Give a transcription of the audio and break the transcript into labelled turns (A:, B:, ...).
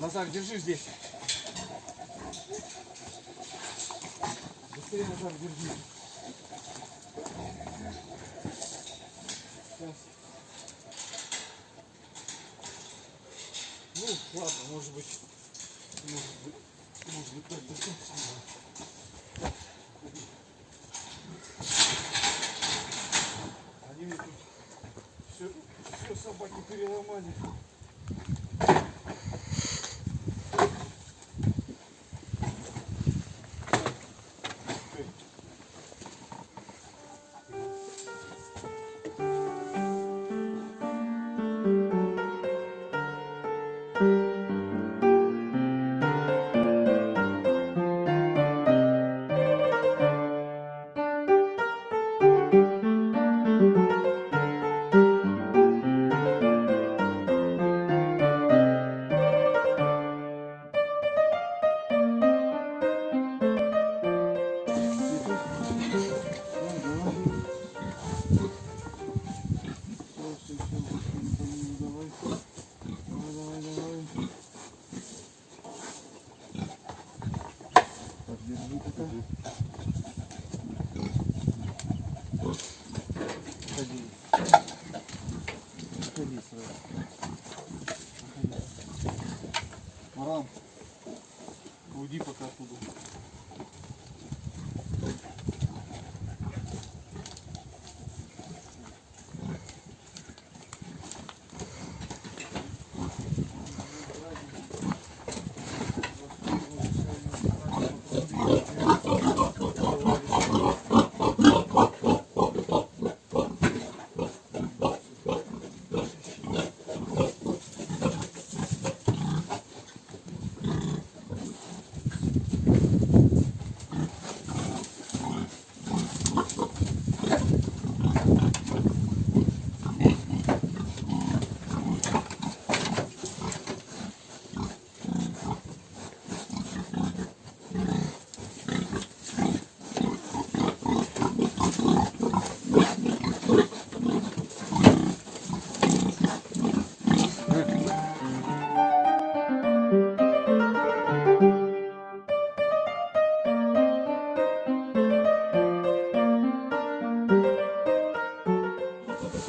A: Назар, держи здесь. Быстрее, Назар, держи. Сейчас. Ну, ладно, может быть, может быть, может быть, так достаточно. Они мне тут все, все собаки переломали. Марам, уйди пока оттуда.